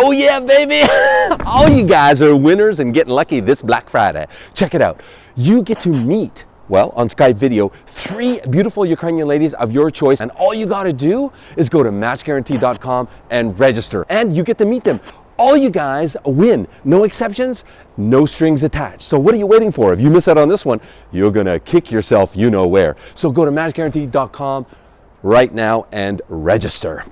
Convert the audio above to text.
Oh yeah, baby! All you guys are winners and getting lucky this Black Friday. Check it out. You get to meet well, on Skype video, three beautiful Ukrainian ladies of your choice. And all you gotta do is go to matchguarantee.com and register. And you get to meet them. All you guys win. No exceptions, no strings attached. So what are you waiting for? If you miss out on this one, you're gonna kick yourself you know where. So go to matchguarantee.com right now and register.